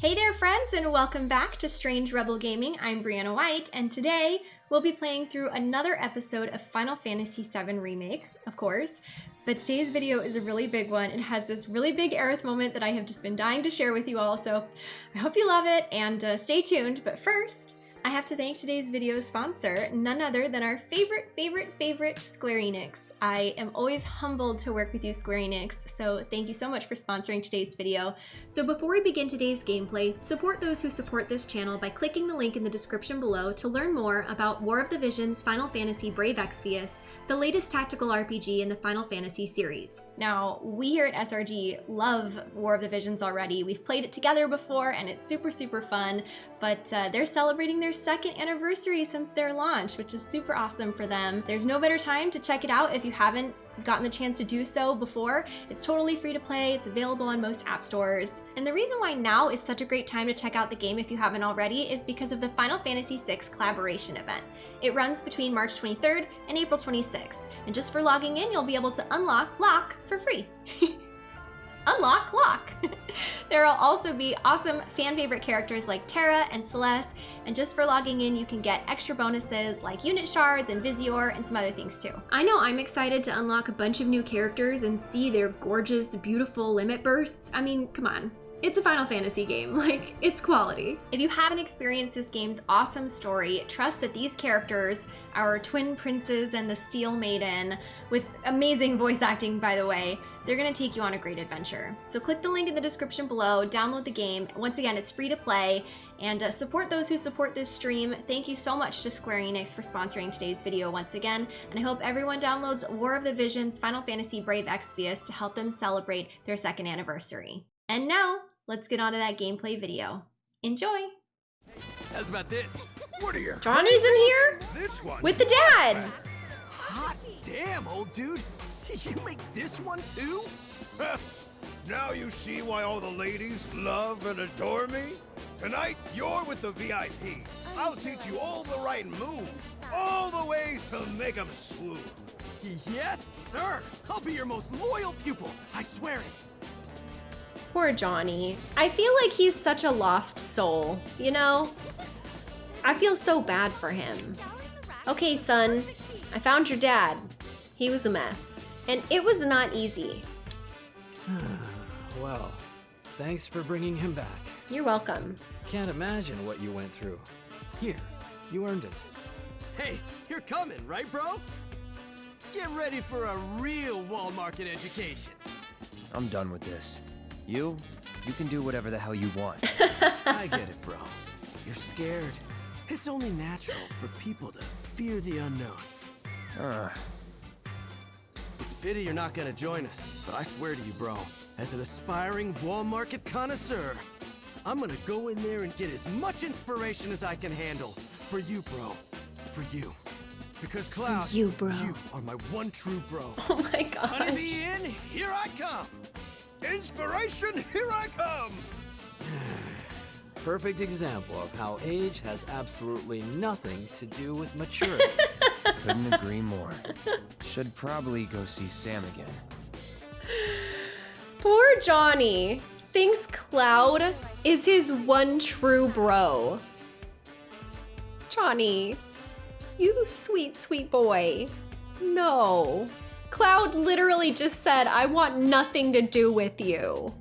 Hey there friends and welcome back to Strange Rebel Gaming. I'm Brianna White and today we'll be playing through another episode of Final Fantasy VII Remake, of course. But today's video is a really big one. It has this really big Aerith moment that I have just been dying to share with you all, so I hope you love it and uh, stay tuned. But first, I have to thank today's video sponsor, none other than our favorite, favorite, favorite Square Enix. I am always humbled to work with you, Square Enix, so thank you so much for sponsoring today's video. So before we begin today's gameplay, support those who support this channel by clicking the link in the description below to learn more about War of the Visions Final Fantasy Brave Exvius the latest tactical RPG in the Final Fantasy series. Now, we here at SRG love War of the Visions already. We've played it together before and it's super, super fun, but uh, they're celebrating their second anniversary since their launch, which is super awesome for them. There's no better time to check it out if you haven't gotten the chance to do so before, it's totally free to play. It's available on most app stores. And the reason why now is such a great time to check out the game if you haven't already is because of the Final Fantasy VI collaboration event. It runs between March 23rd and April 26th. And just for logging in, you'll be able to unlock Locke for free. unlock Locke! there will also be awesome fan favorite characters like Terra and Celes, and just for logging in, you can get extra bonuses like unit shards and Visiore and some other things too. I know I'm excited to unlock a bunch of new characters and see their gorgeous, beautiful limit bursts. I mean, come on. It's a Final Fantasy game, like, it's quality. If you haven't experienced this game's awesome story, trust that these characters, our twin princes and the Steel Maiden, with amazing voice acting by the way, they're gonna take you on a great adventure. So click the link in the description below, download the game. Once again, it's free to play, and uh, support those who support this stream. Thank you so much to Square Enix for sponsoring today's video once again, and I hope everyone downloads War of the Visions Final Fantasy Brave Exvius to help them celebrate their second anniversary. And now, let's get on to that gameplay video. Enjoy! How's about this? What are you? Johnny's in here? This one. With the dad! Hot damn, old dude! You make this one too? now you see why all the ladies love and adore me? Tonight, you're with the VIP. I'll teach you all the right moves, all the ways to make them swoon. Yes, sir! I'll be your most loyal pupil, I swear it. Poor Johnny. I feel like he's such a lost soul, you know? I feel so bad for him. Okay, son, I found your dad. He was a mess. And it was not easy. well, thanks for bringing him back. You're welcome. Can't imagine what you went through. Here, you earned it. Hey, you're coming, right, bro? Get ready for a real wall market education. I'm done with this. You, you can do whatever the hell you want. I get it, bro. You're scared. It's only natural for people to fear the unknown. Uh, it's a pity you're not gonna join us, but I swear to you, bro, as an aspiring wall market connoisseur, I'm gonna go in there and get as much inspiration as I can handle. For you, bro. For you. Because Cloud, you, bro. you are my one true bro. Oh my gosh. Honeybee Inn, here I come. Inspiration, here I come. Perfect example of how age has absolutely nothing to do with maturity. Couldn't agree more. Should probably go see Sam again. Poor Johnny thinks Cloud is his one true bro. Johnny, you sweet, sweet boy. No. Cloud literally just said, I want nothing to do with you.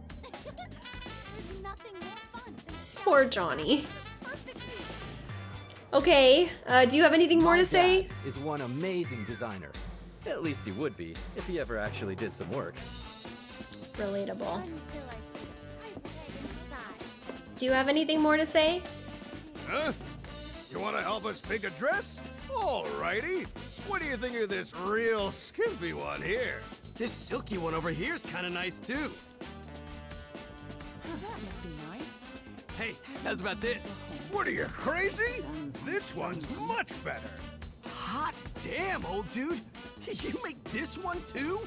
Poor Johnny. Okay, uh, do you have anything more My to say? is one amazing designer. At least he would be, if he ever actually did some work. Relatable. Do you have anything more to say? Huh? You want to help us pick a dress? Alrighty. What do you think of this real skimpy one here? This silky one over here is kind of nice too. that must be nice. Hey, how's about this? What are you, crazy? This one's much better. Hot damn, old dude! You make this one too?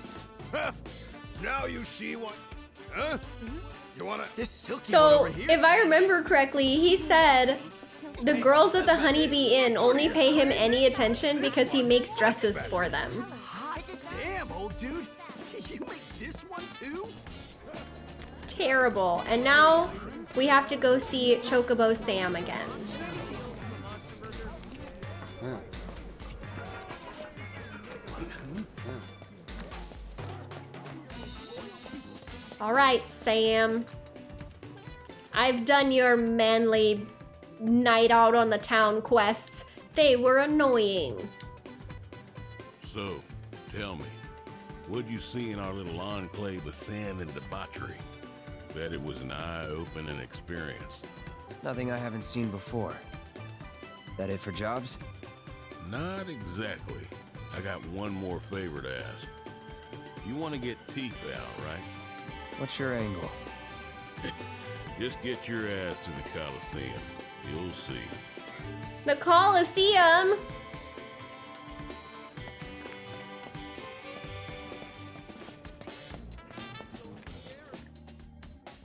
now you see what... Huh? You wanna... This silky one over here. if I remember correctly, he said the girls at the Honeybee Inn only pay him any attention because he makes dresses for them. Damn, old dude! You make this one too? It's Terrible. And now we have to go see Chocobo Sam again. All right, Sam. I've done your manly night out on the town quests. They were annoying. So, tell me, what'd you see in our little enclave of sin and debauchery? Bet it was an eye-opening experience. Nothing I haven't seen before. That it for jobs? Not exactly. I got one more favor to ask. You want to get Tifa out, right? What's your angle? Just get your ass to the Coliseum. You'll see. The Coliseum?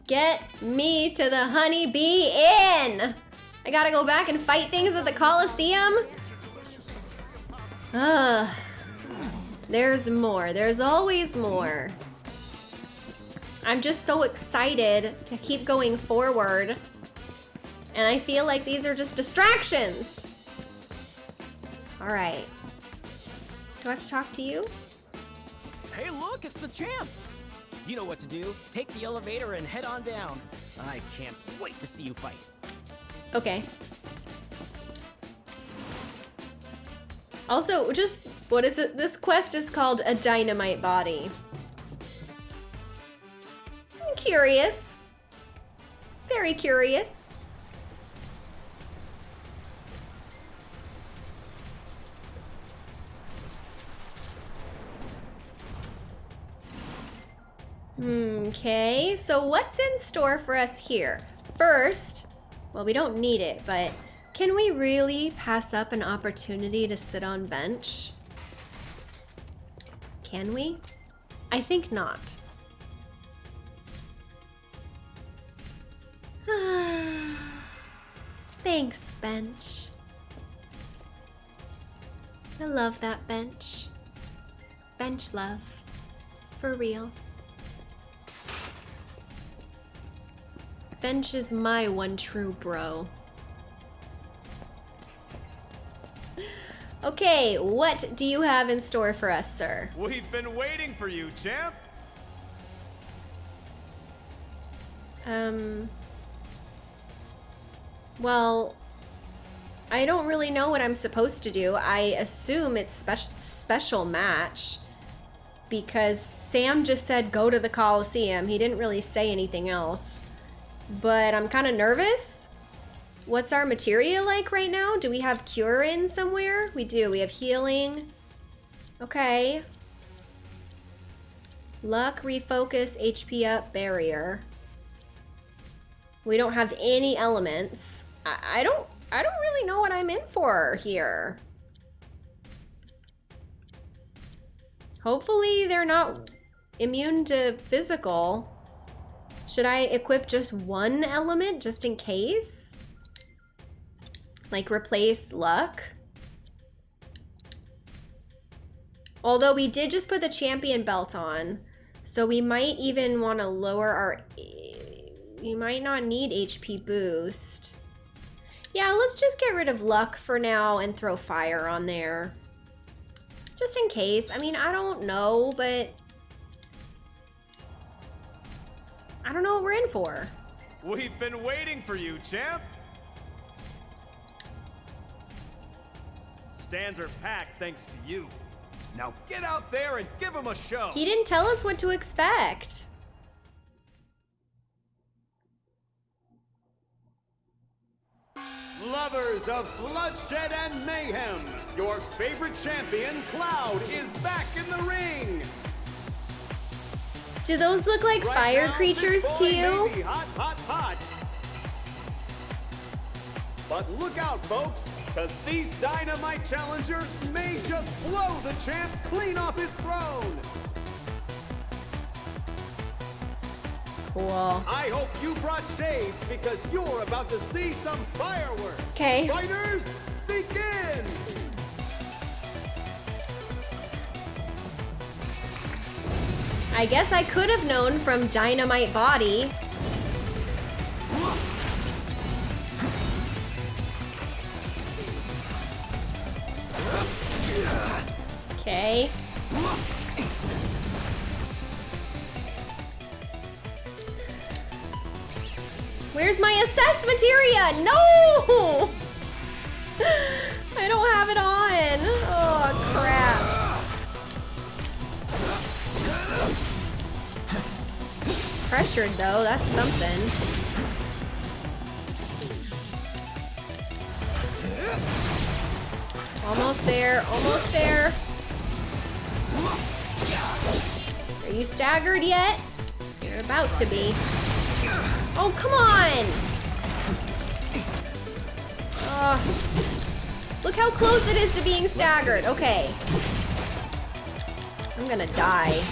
Get me to the Honey Bee Inn! I gotta go back and fight things at the Coliseum? Ugh. There's more. There's always more. I'm just so excited to keep going forward. And I feel like these are just distractions. All right. Do I have to talk to you? Hey, look, it's the champ! You know what to do. Take the elevator and head on down. I can't wait to see you fight. Okay. Also, just, what is it? This quest is called a dynamite body. I'm curious. Very curious. Okay, so what's in store for us here? First, well, we don't need it, but can we really pass up an opportunity to sit on bench? Can we? I think not. Thanks, bench. I love that bench. Bench love. For real. Bench is my one true bro. Okay, what do you have in store for us, sir? We've been waiting for you, champ. Um. Well, I don't really know what I'm supposed to do. I assume it's spe special match because Sam just said go to the Coliseum. He didn't really say anything else. But I'm kind of nervous. What's our materia like right now? Do we have cure in somewhere? We do. We have healing. Okay. Luck, refocus, HP up, barrier. We don't have any elements. I, I don't I don't really know what I'm in for here. Hopefully they're not immune to physical. Should I equip just one element just in case? Like replace luck? Although we did just put the champion belt on, so we might even want to lower our... We might not need HP boost. Yeah, let's just get rid of luck for now and throw fire on there. Just in case. I mean, I don't know, but... I don't know what we're in for. We've been waiting for you, champ. Stands are packed thanks to you. Now get out there and give them a show. He didn't tell us what to expect. Lovers of bloodshed and mayhem, your favorite champion, Cloud, is back in the ring. Do those look like Right fire now, creatures to you? Hot, hot, hot. But look out, folks, because these dynamite challengers may just blow the champ clean off his throne. Cool. I hope you brought shades because you're about to see some fireworks. 'Kay. Fighters, I guess I could have known from Dynamite Body. Okay. Where's my assess materia? No! Pressured, though. That's something. Almost there. Almost there. Are you staggered yet? You're about to be. Oh, come on! Look how close it is to being staggered. Okay. I'm gonna die.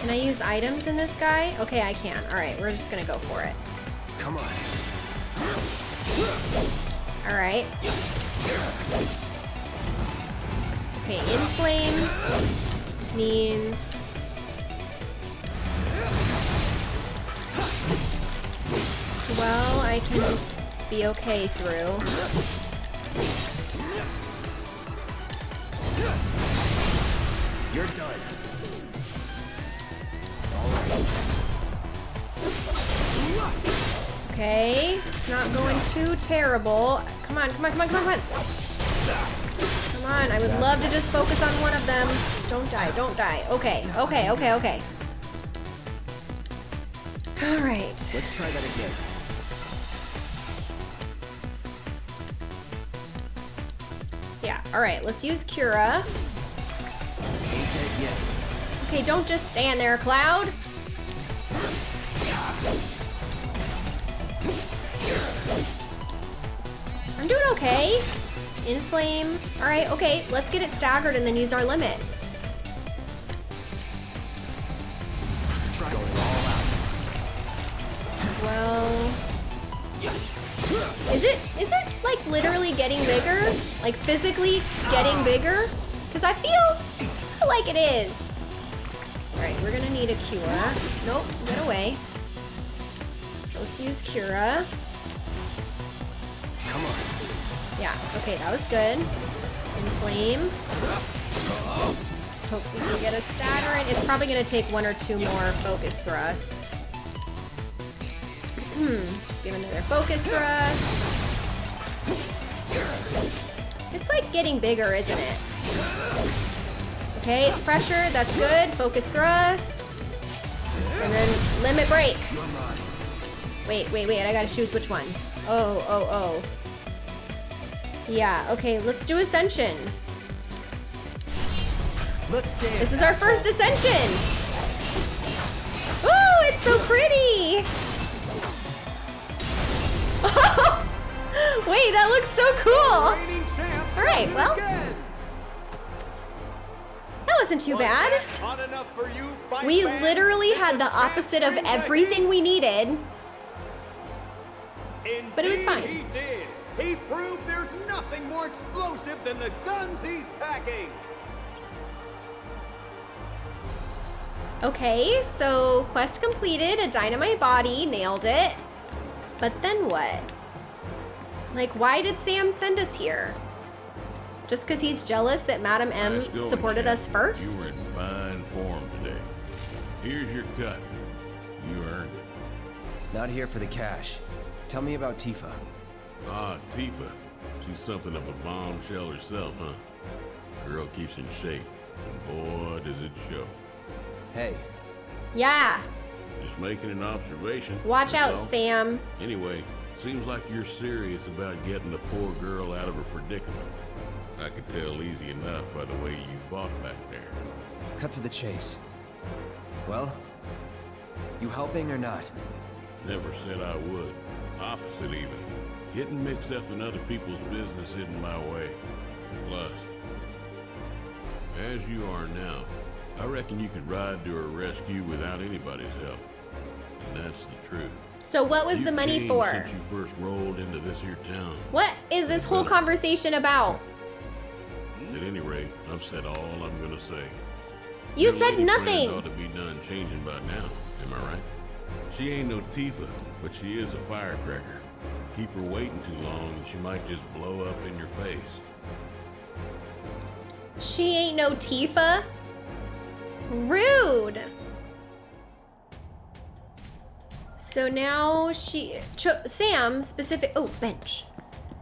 Can I use items in this guy? Okay, I can. Alright, we're just gonna go for it. Come on. Alright. Okay, inflame means swell I can be okay through. You're done. Okay, it's not going too terrible. Come on, come on, come on, come on, come on. Come on, I would love to just focus on one of them. Don't die, don't die. Okay, okay, okay, okay. All right. Let's try that again. Yeah, all right, let's use Cura. Okay, don't just stand there, Cloud. Okay. Inflame. All right, okay, let's get it staggered and then use our limit. Swell. Is it is it like literally getting bigger? Like physically getting bigger? Because I feel, feel like it is. All right, we're gonna need a cure. Nope, get away. So let's use Cura. Yeah, okay, that was good. Inflame. Let's hope we can get a staggering. It's probably gonna take one or two more focus thrusts. Let's give another focus thrust. It's like getting bigger, isn't it? Okay, it's pressure, that's good. Focus thrust. And then limit break. Wait, wait, wait, I gotta choose which one. Oh, oh, oh. Yeah, okay, let's do Ascension. Let's dance. This is our first Ascension! Ooh, it's so pretty! Wait, that looks so cool! Alright, well, that wasn't too bad. We literally had the opposite of everything we needed. But it was fine. He proved there's nothing more explosive than the guns he's packing. Okay, so quest completed, a dynamite body, nailed it. But then what? Like, why did Sam send us here? Just because he's jealous that Madam M Nice going, supported champ. us first? You were in fine form today. Here's your cut. You earned it. Not here for the cash. Tell me about Tifa. Ah, Tifa. She's something of a bombshell herself, huh? Girl keeps in shape, and boy, does it show. Hey, Yeah, Just making an observation. watch out, that's all. Sam. Anyway, seems like you're serious about getting the poor girl out of her predicament. I could tell easy enough by the way you fought back there. cut to the chase. Well, you helping or not? Never said I would. Opposite even. Getting mixed up in other people's business isn't my way. Plus, as you are now, I reckon you could ride to her rescue without anybody's help. And that's the truth. So what was You the money for? Since you first rolled into this here town. What is this whole conversation about? At any rate, I've said all I'm gonna say. You Your said nothing. ought to be done changing by now. Am I right? She ain't no Tifa, but she is a firecracker. Keep her waiting too long, she might just blow up in your face. She ain't no Tifa. Rude. So now she, Cho, Sam specific. Oh, bench.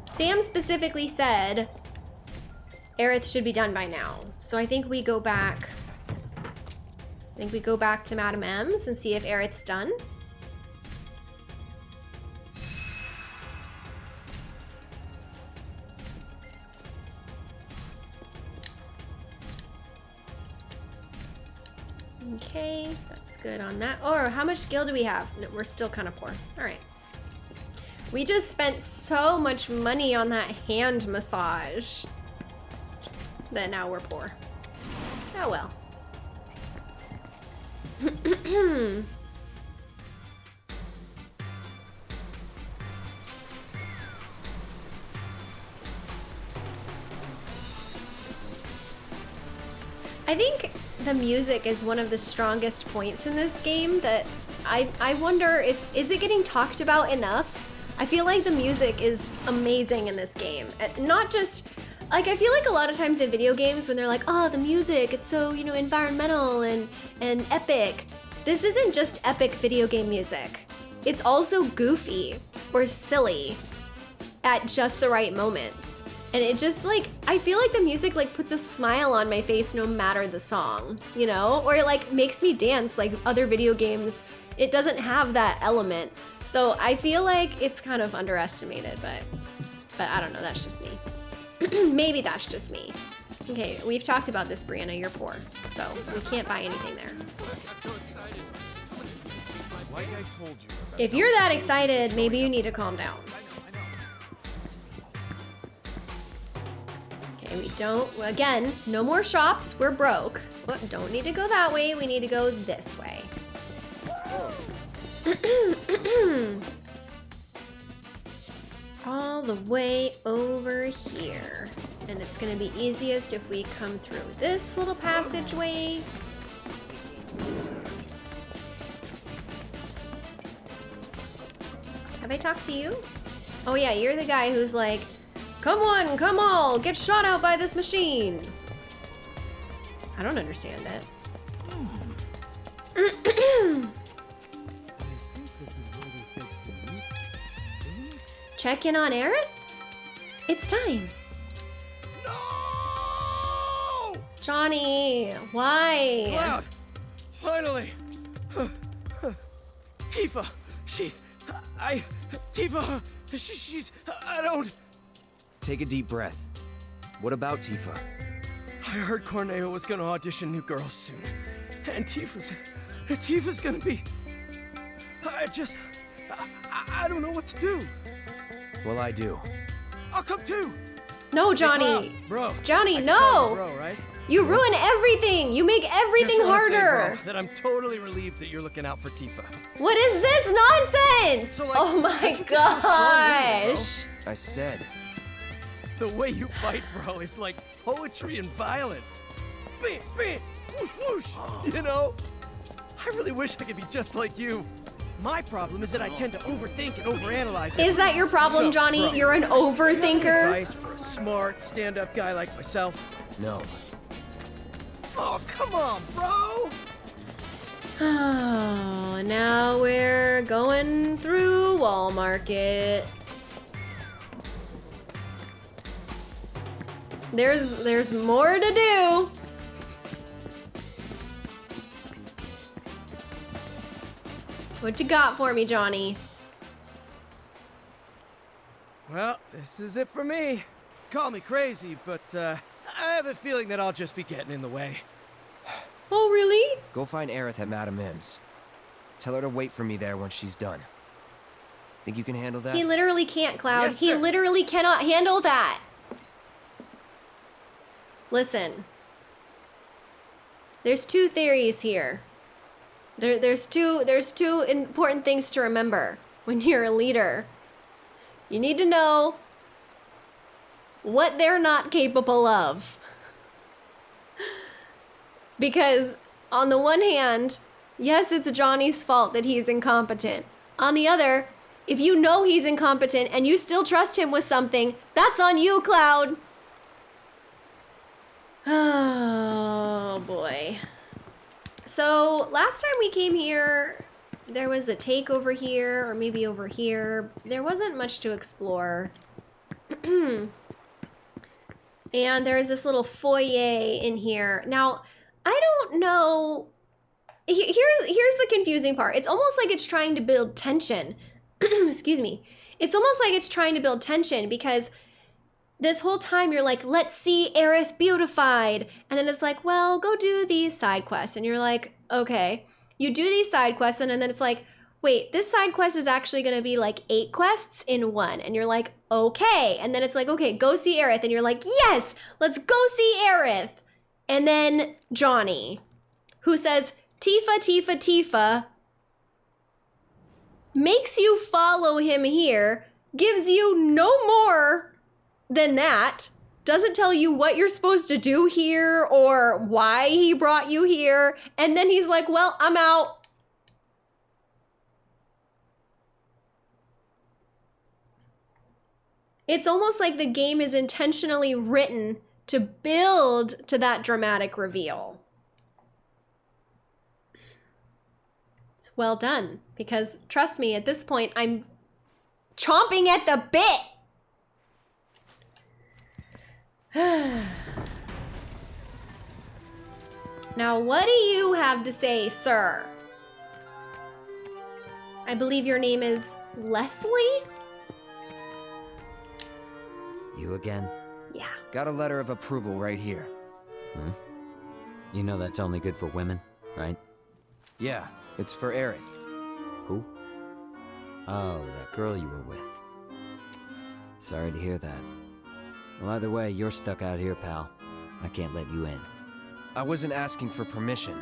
Sam specifically said Aerith should be done by now. So I think we go back. I think we go back to Madam M's and see if Aerith's done. Okay, that's good on that. Or how much skill do we have? No, we're still kind of poor. All right. We just spent so much money on that hand massage that now we're poor. Oh well. I think the music is one of the strongest points in this game that I I wonder if is it getting talked about enough? I feel like the music is amazing in this game. Not just like I feel like a lot of times in video games when they're like, "Oh, the music, it's so, you know, environmental and and epic." This isn't just epic video game music. It's also goofy or silly at just the right moments. And it just like I feel like the music like puts a smile on my face no matter the song, you know? Or it like makes me dance like other video games. It doesn't have that element. So I feel like it's kind of underestimated, but but I don't know, that's just me. Maybe that's just me. Okay, we've talked about this, Brianna. You're poor, so we can't buy anything there. Like I told you. If you're that excited, maybe you need to calm down. Okay, we don't, again, no more shops. We're broke. But don't need to go that way. We need to go this way. All the way over here. And it's gonna be easiest if we come through this little passageway. Have I talked to you? Oh yeah, you're the guy who's like, come on, come all, get shot out by this machine. I don't understand it. Check in on Aerith? It's time. No! Johnny, why? Cloud! Finally! Tifa! She. I. Tifa! She, she's. I don't. Take a deep breath. What about Tifa? I heard Corneo was gonna audition new girls soon. And Tifa's. Tifa's gonna be. I just. I, I- I don't know what to do. Well, I do. I'll come too! No, Johnny. Cloud, bro. Johnny, I no. you Bro, right? You ruin everything. You make everything Just wanna say, harder. bro, that I'm totally relieved that you're looking out for Tifa. What is this nonsense? So, like, oh my how'd you get so strong anyway, gosh. I said. The way you fight, bro, is like poetry and violence. Bam, bam, whoosh, whoosh. You know? I really wish I could be just like you. My problem is that I tend to overthink and overanalyze. Is that your problem, So, Johnny? bro, You're an Do you overthinker. advice for a smart, stand-up guy like myself? No. Oh, come on, bro! Oh, now we're going through Wall Market. There's there's more to do. What you got for me, Johnny? Well, this is it for me. Call me crazy, but uh, I have a feeling that I'll just be getting in the way. Oh, really? Go find Aerith at Madam M's. Tell her to wait for me there once she's done. Think you can handle that? He literally can't, Cloud. Yes, he literally cannot handle that. Listen. There's two theories here. There, there's two there's two important things to remember when you're a leader. You need to know what they're not capable of. Because on the one hand, yes, it's Johnny's fault that he's incompetent. On the other, If you know he's incompetent and you still trust him with something, that's on you, Cloud. Oh boy. So last time we came here, there was a take over here, or maybe over here. There wasn't much to explore. and there's this little foyer in here. Now, I don't know. Here's here's the confusing part. It's almost like it's trying to build tension. Excuse me. It's almost like it's trying to build tension because this whole time you're like, let's see Aerith beautified. And then it's like, well, go do these side quests. And you're like, okay. You do these side quests, and then it's like, wait, this side quest is actually gonna be like eight quests in one. And you're like, okay. And then it's like, okay, go see Aerith. And you're like, yes, let's go see Aerith. And then Johnny, who says, Tifa, Tifa, Tifa, makes you follow him here, gives you no more than that, doesn't tell you what you're supposed to do here or why he brought you here, and then he's like, Well, I'm out. It's almost like the game is intentionally written to build to that dramatic reveal. It's well done because trust me, at this point, I'm chomping at the bit. now, what do you have to say, sir? I believe your name is Leslie? You again? Yeah. Got a letter of approval right here. Huh? You know that's only good for women, right? Yeah, it's for Aerith. Who? Oh, that girl you were with. Sorry to hear that. Well, either way, you're stuck out here, pal. I can't let you in. I wasn't asking for permission.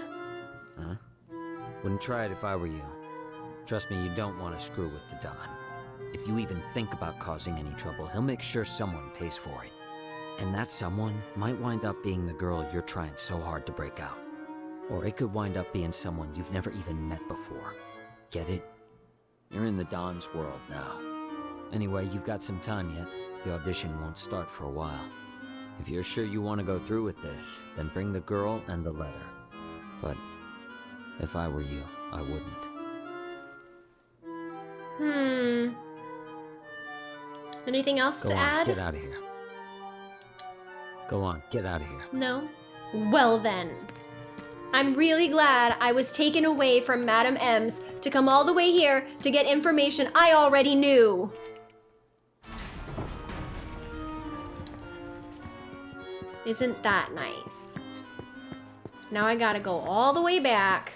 Huh? Wouldn't try it if I were you. Trust me, you don't want to screw with the Don. If you even think about causing any trouble, he'll make sure someone pays for it. And that someone might wind up being the girl you're trying so hard to break out. Or it could wind up being someone you've never even met before. Get it? You're in the Don's world now. Anyway, you've got some time yet. The audition won't start for a while. If you're sure you want to go through with this, then bring the girl and the letter. But if I were you, I wouldn't. Hmm. Anything else Go to on, add? get out of here. Go on, get out of here. No? Well then. I'm really glad I was taken away from Madam M's to come all the way here to get information I already knew. Isn't that nice? Now I gotta go all the way back.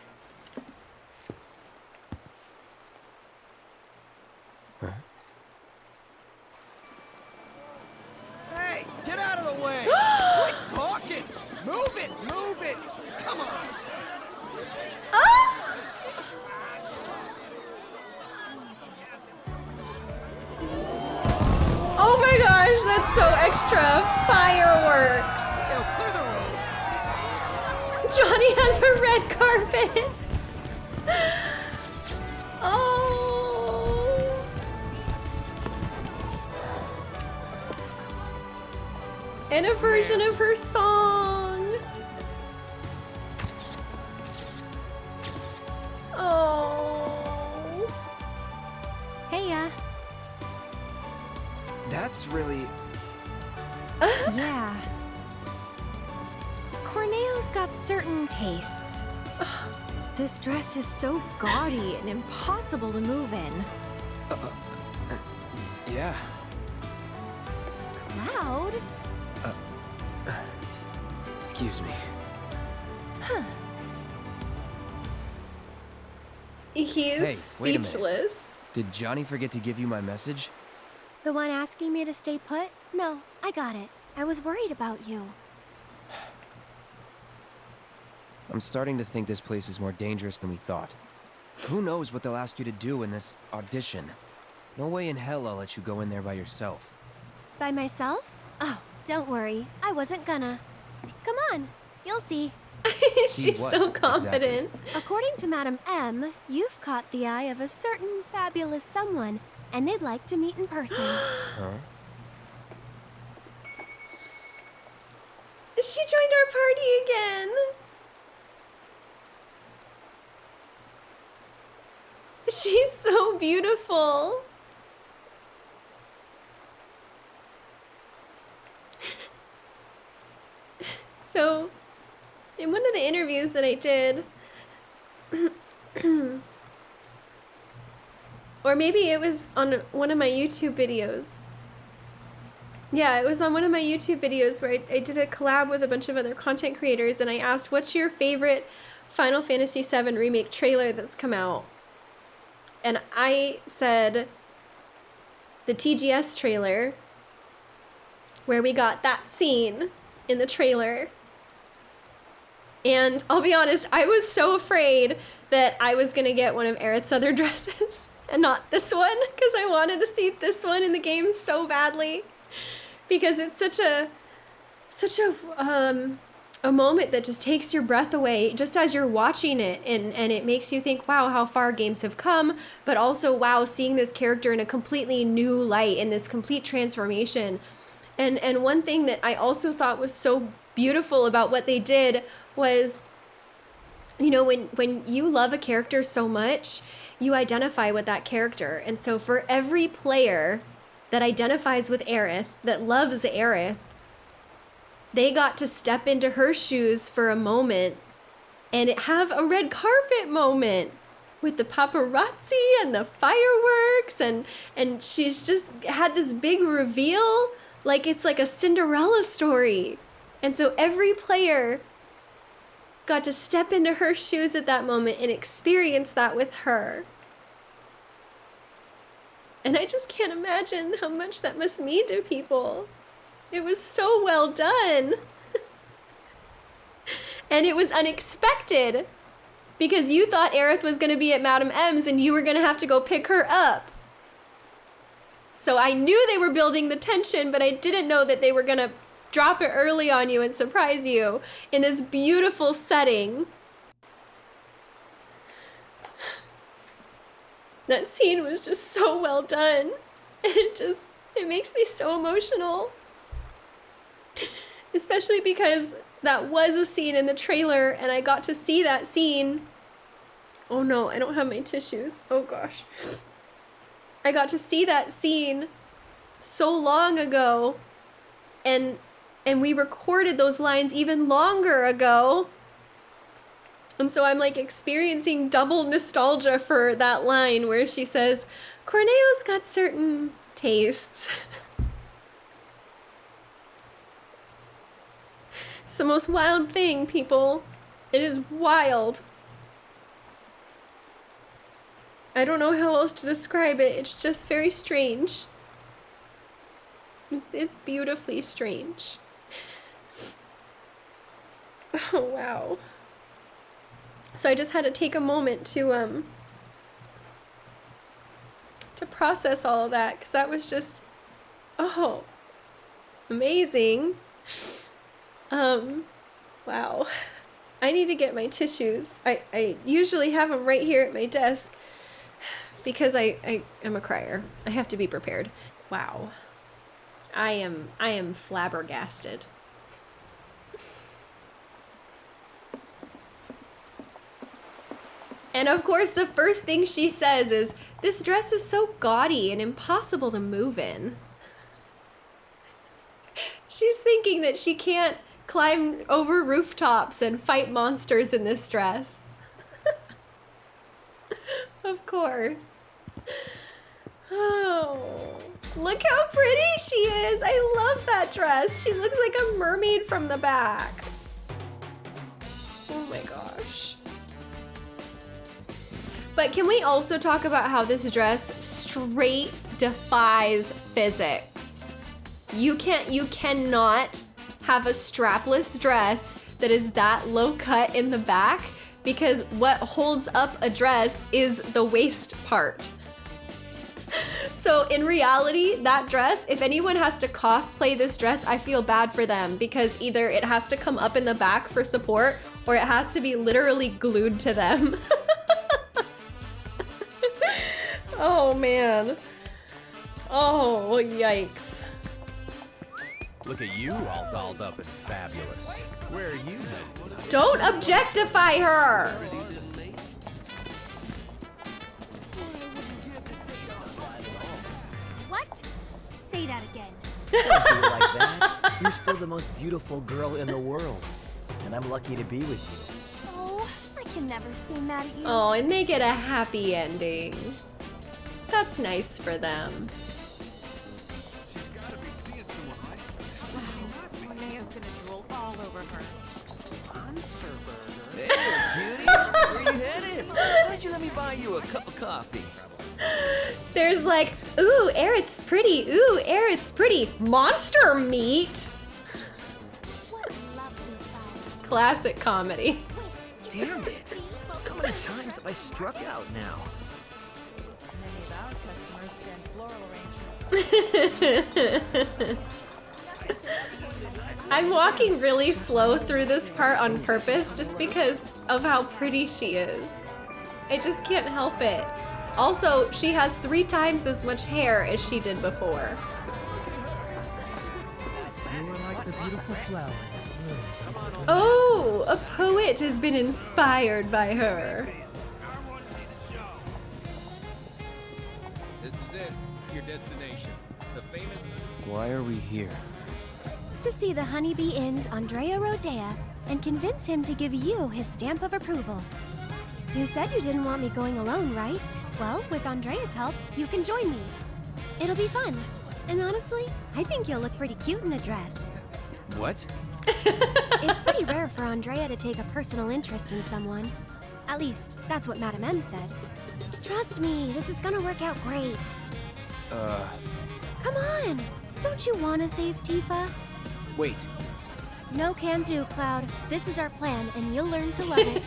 Impossible to move in. Uh, uh, Yeah. Cloud? Excuse me. Huh. He's Hey, wait a speechless. Did Johnny forget to give you my message? The one asking me to stay put? No, I got it. I was worried about you. I'm starting to think this place is more dangerous than we thought. Who knows what they'll ask you to do in this audition? No way in hell I'll let you go in there by yourself. By myself? Oh, don't worry. I wasn't gonna. Come on, you'll see. See She's what, so exactly? confident. According to Madam M, you've caught the eye of a certain fabulous someone, and they'd like to meet in person. Huh? She joined our party again. She's so beautiful. so, in one of the interviews that I did, or maybe it was on one of my YouTube videos. Yeah, it was on one of my YouTube videos where I, I did a collab with a bunch of other content creators and I asked, what's your favorite Final Fantasy VII Remake trailer that's come out? And I said the TGS trailer where we got that scene in the trailer. And I'll be honest, I was so afraid that I was going to get one of Aerith's other dresses and not this one because I wanted to see this one in the game so badly because it's such a such a um a moment that just takes your breath away just as you're watching it and and it makes you think wow how far games have come but also wow seeing this character in a completely new light in this complete transformation. And and one thing that I also thought was so beautiful about what they did was you know when when you love a character so much you identify with that character. And so for every player that identifies with Aerith that loves Aerith they got to step into her shoes for a moment and have a red carpet moment with the paparazzi and the fireworks and and she's just had this big reveal like it's like a Cinderella story. And so every player got to step into her shoes at that moment and experience that with her. And I just can't imagine how much that must mean to people. It was so well done. and it was unexpected because you thought Aerith was going to be at Madame M's and you were going to have to go pick her up. So I knew they were building the tension, but I didn't know that they were going to drop it early on you and surprise you in this beautiful setting. That scene was just so well done. It just, it makes me so emotional. Especially because that was a scene in the trailer and I got to see that scene. Oh no, I don't have my tissues. Oh gosh. I got to see that scene so long ago and and we recorded those lines even longer ago. And so I'm like experiencing double nostalgia for that line where she says, Corneo's got certain tastes. it's the most wild thing, people. It is wild. I don't know how else to describe it. It's just very strange. It's, it's beautifully strange. Oh, wow. So I just had to take a moment to, um, to process all of that, because that was just, oh, amazing. Um, wow. I need to get my tissues. I, I usually have them right here at my desk because I, I am a crier. I have to be prepared. Wow. I am I am flabbergasted. And of course, the first thing she says is, This dress is so gaudy and impossible to move in. She's thinking that she can't climb over rooftops and fight monsters in this dress. of course. Oh, look how pretty she is. I love that dress. She looks like a mermaid from the back. Oh my gosh. But can we also talk about how this dress straight defies physics? You can't, you cannot have a strapless dress that is that low cut in the back because what holds up a dress is the waist part. So in reality, that dress, if anyone has to cosplay this dress, I feel bad for them because either it has to come up in the back for support or it has to be literally glued to them. oh man. Oh, yikes. Look at you all dolled up and fabulous. Where are you headed? Don't objectify her! What? Say that again. Don't do like that. You're still the most beautiful girl in the world. And I'm lucky to be with you. Oh, I can never stay mad at you. Oh, and they get a happy ending. That's nice for them. Monster burger. Hey, cutie! Where you headed? Why don't you let me buy you a cup of coffee? There's like, ooh, Aerith's pretty. Ooh, Aerith's pretty. Monster meat. Classic comedy. Damn it. How many times have I struck out now? Many of our customers send floral arrangements. I'm walking really slow through this part on purpose just because of how pretty she is. I just can't help it. Also, she has three times as much hair as she did before. Like the beautiful flower that blooms on the Oh, a poet has been inspired by her. This is it. Your destination. The famous. Why are we here? To see the Honeybee Inn's Andrea Rhodea and convince him to give you his stamp of approval. You said you didn't want me going alone, right? Well, with Andrea's help, you can join me. It'll be fun. And honestly, I think you'll look pretty cute in a dress. What? It's pretty rare for Andrea to take a personal interest in someone. At least, that's what Madame M said. Trust me, this is gonna work out great. Uh, Come on! Don't you wanna save Tifa? Wait. No can do, Cloud. This is our plan, and you'll learn to love it.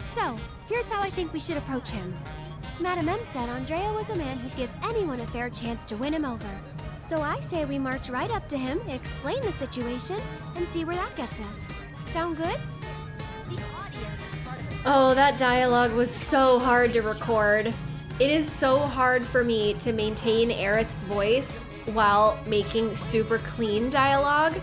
so, here's how I think we should approach him. Madame M said Andrea was a man who'd give anyone a fair chance to win him over. So I say we march right up to him, explain the situation, and see where that gets us. Sound good? Oh, that dialogue was so hard to record. It is so hard for me to maintain Aerith's voice while making super clean dialogue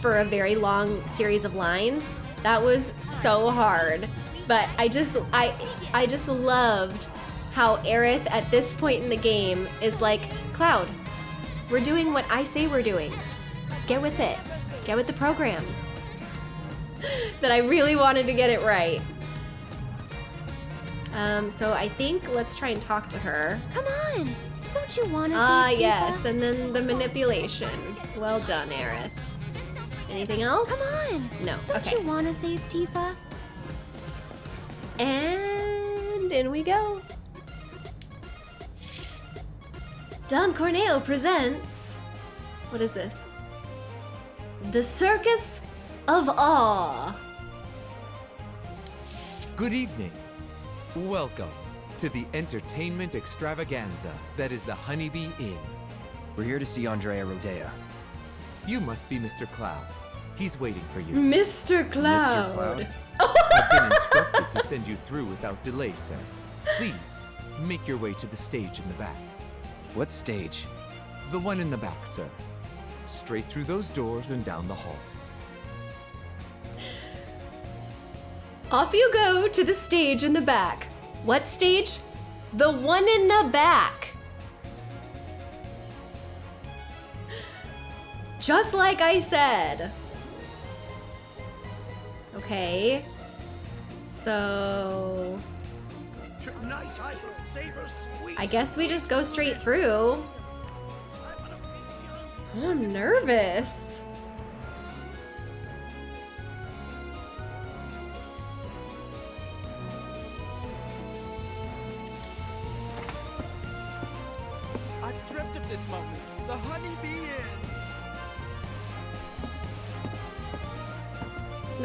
for a very long series of lines. That was so hard. But I just I I just loved how Aerith at this point in the game is like, Cloud, we're doing what I say we're doing. Get with it. Get with the program. that I really wanted to get it right. Um, so I think let's try and talk to her. Come on! Don't you wanna Ah, save yes, and then the manipulation. Well done, Aerith. Anything else? Come on! No. Don't okay. you wanna save Tifa? And in we go. Don Corneo presents. What is this? The Circus of Awe. Good evening. Welcome to the entertainment extravaganza that is the Honeybee Inn. We're here to see Andrea Rhodea. You must be Mr. Cloud. He's waiting for you. Mr. Cloud. Mr. Cloud? I've been instructed to send you through without delay, sir. Please, make your way to the stage in the back. What stage? The one in the back, sir. Straight through those doors and down the hall. Off you go to the stage in the back. What stage? The one in the back. Just like I said. Okay. So. Tonight I will savor sweet. I guess we just go straight through. I'm nervous.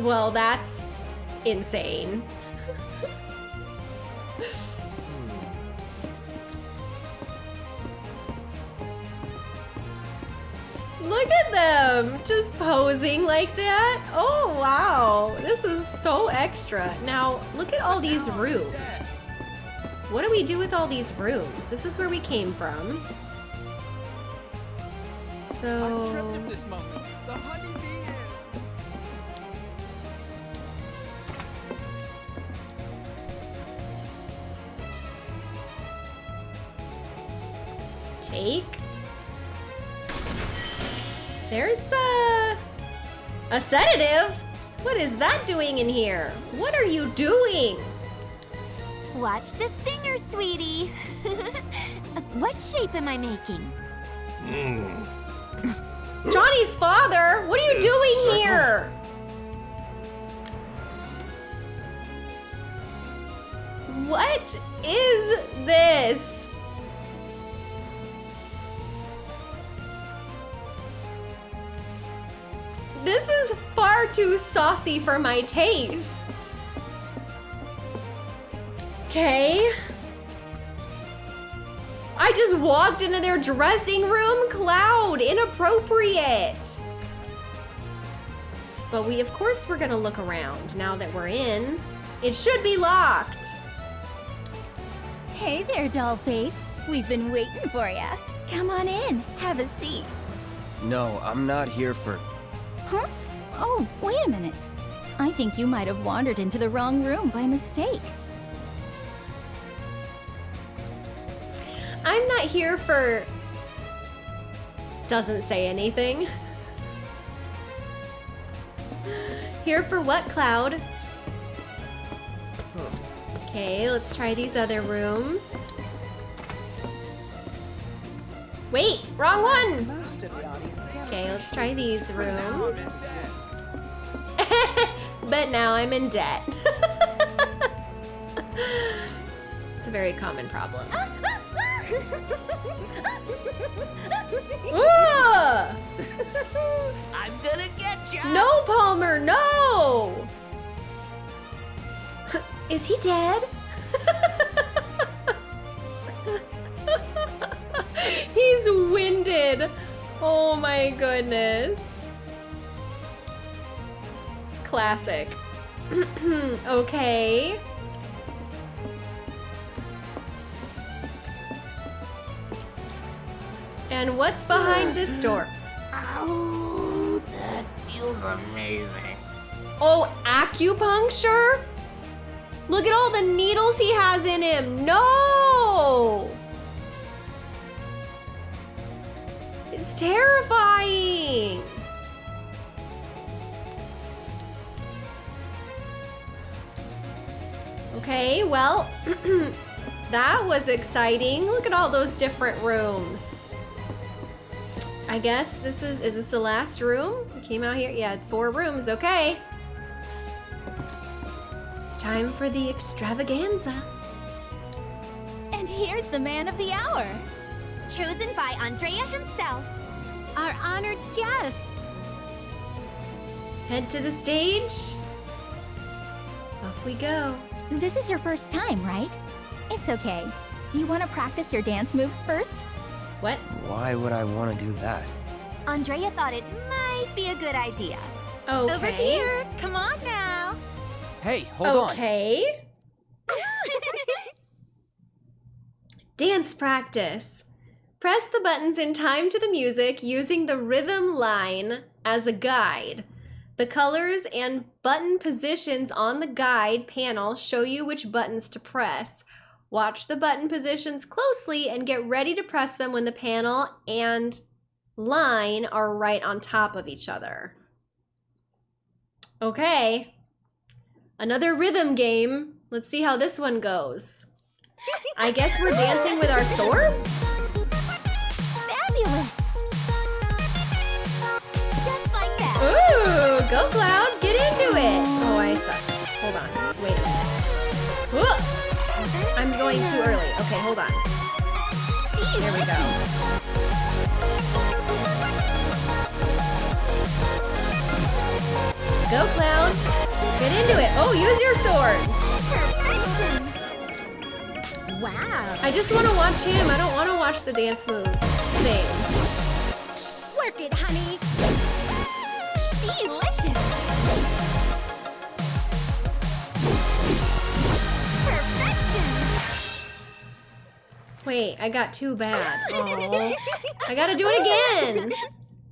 Well, that's insane. Look at them just posing like that. Oh, wow. This is so extra. Now, look at all these rooms. What do we do with all these rooms? This is where we came from. So. Take. There's a. A sedative? What is that doing in here? What are you doing? Watch the stinger, sweetie. what shape am I making? Hmm. Johnny's father? What are you doing here? What is this? This is far too saucy for my tastes. Okay. I just walked into their dressing room. Cloud, inappropriate. But we, of course, we're gonna look around now that we're in. It should be locked. Hey there, dollface. We've been waiting for ya. Come on in, have a seat. No, I'm not here for. Huh? Oh, wait a minute. I think you might have wandered into the wrong room by mistake. I'm not here for. Doesn't say anything. Here for what, Cloud? Okay, let's try these other rooms. Wait, wrong one! Okay, let's try these rooms. but now I'm in debt. it's a very common problem. I'm gonna get you. No, Palmer, no! Is he dead? Oh my goodness. It's classic. okay. And what's behind this door? Oh, that feels amazing. Oh, acupuncture? Look at all the needles he has in him. No! It's terrifying. Okay, well, that was exciting. Look at all those different rooms. I guess this is, is this the last room? We came out here, yeah, four rooms, okay. It's time for the extravaganza. And here's the man of the hour. Chosen by Andrea himself. Our honored guest. Head to the stage. Off we go. This is your first time, right? It's okay. Do you want to practice your dance moves first? What? Why would I want to do that? Andrea thought it might be a good idea. Okay. Over here. Come on now. Hey, hold on. okay. Dance practice. Press the buttons in time to the music using the rhythm line as a guide. The colors and button positions on the guide panel show you which buttons to press. Watch the button positions closely and get ready to press them when the panel and line are right on top of each other. Okay. Another rhythm game. Let's see how this one goes. I guess we're dancing with our swords? Fabulous. Just like that. Ooh, go Cloud, get into it. Oh, I suck. Hold on, wait a minute. Whoa! I'm going too early. Okay, hold on. There we go. Go Cloud, get into it. Oh, use your sword. Wow. I just want to watch him. I don't want to watch the dance move thing. Work it, honey. Delicious. Perfection. Wait, I got too bad. I gotta do it again.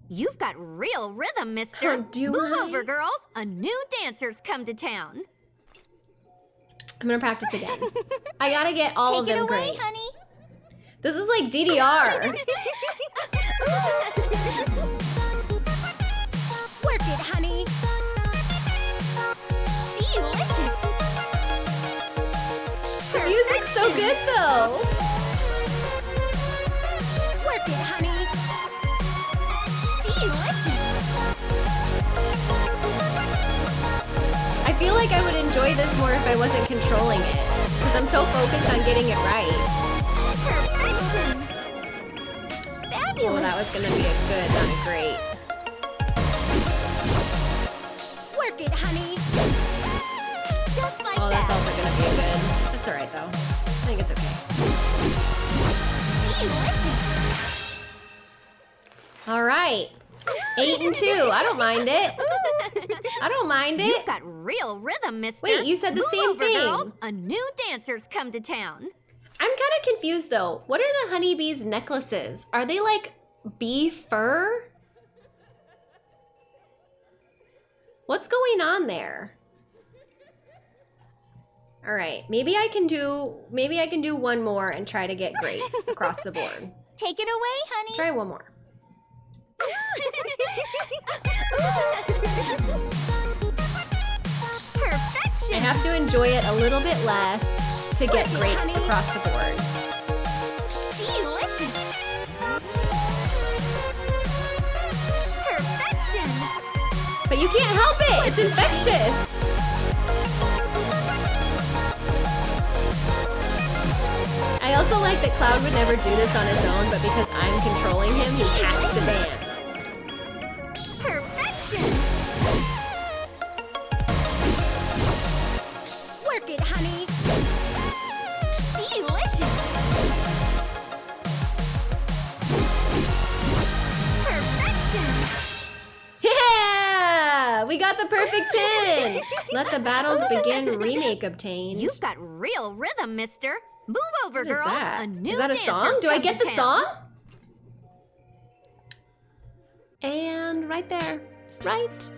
You've got real rhythm, mister. Oh, do Move I? over, girls. A new dancer's come to town. I'm gonna practice again. I gotta get all of Take them it away, great. honey. This is like DDR. Work it, honey. Delicious. the music's so good though. Feel like I would enjoy this more if I wasn't controlling it. Because I'm so focused on getting it right. Perfection. Oh, that was gonna be a good, not a great. Work it, honey. Just like Oh, that's that. also gonna be a good. That's alright though. I think it's okay. Delicious. Alright. Eight and two. I don't mind it. I don't mind it. You've got real rhythm, mister. Wait, you said the Move same over, thing. Girls. A new dancer's come to town. I'm kind of confused though. What are the honeybees necklaces? Are they like bee fur? What's going on there? All right, maybe I can do maybe I can do one more and try to get grades across the board. Take it away, honey. Try one more. Perfection. I have to enjoy it a little bit less to get grades across the board. Delicious. Perfection. But you can't help it. It's infectious. I also like that Cloud would never do this on his own, but because I'm controlling him, he has to dance. Perfection. Work it, honey. Delicious. Perfection. Yeah! We got the perfect 10! Let the battles begin remake obtained. You've got real rhythm, mister. Move over, What is girls. that? A new Is that a song? Do I get the town. song? And right there, right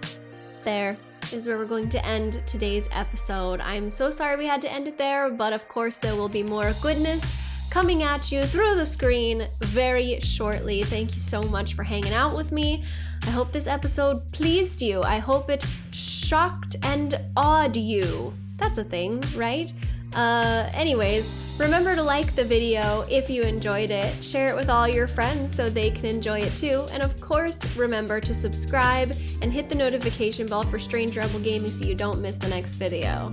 there is where we're going to end today's episode. I'm so sorry we had to end it there, but of course there will be more goodness coming at you through the screen very shortly. Thank you so much for hanging out with me. I hope this episode pleased you. I hope it shocked and awed you. That's a thing, right? Uh, anyways, remember to like the video if you enjoyed it, share it with all your friends so they can enjoy it too, and of course, remember to subscribe and hit the notification bell for Strange Rebel Gaming so you don't miss the next video.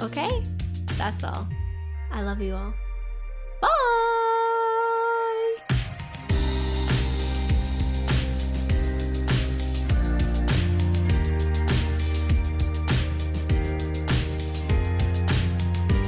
Okay? That's all. I love you all.